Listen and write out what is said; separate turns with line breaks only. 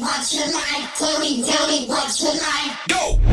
what's your life? Tell me, tell me what's your life? Go!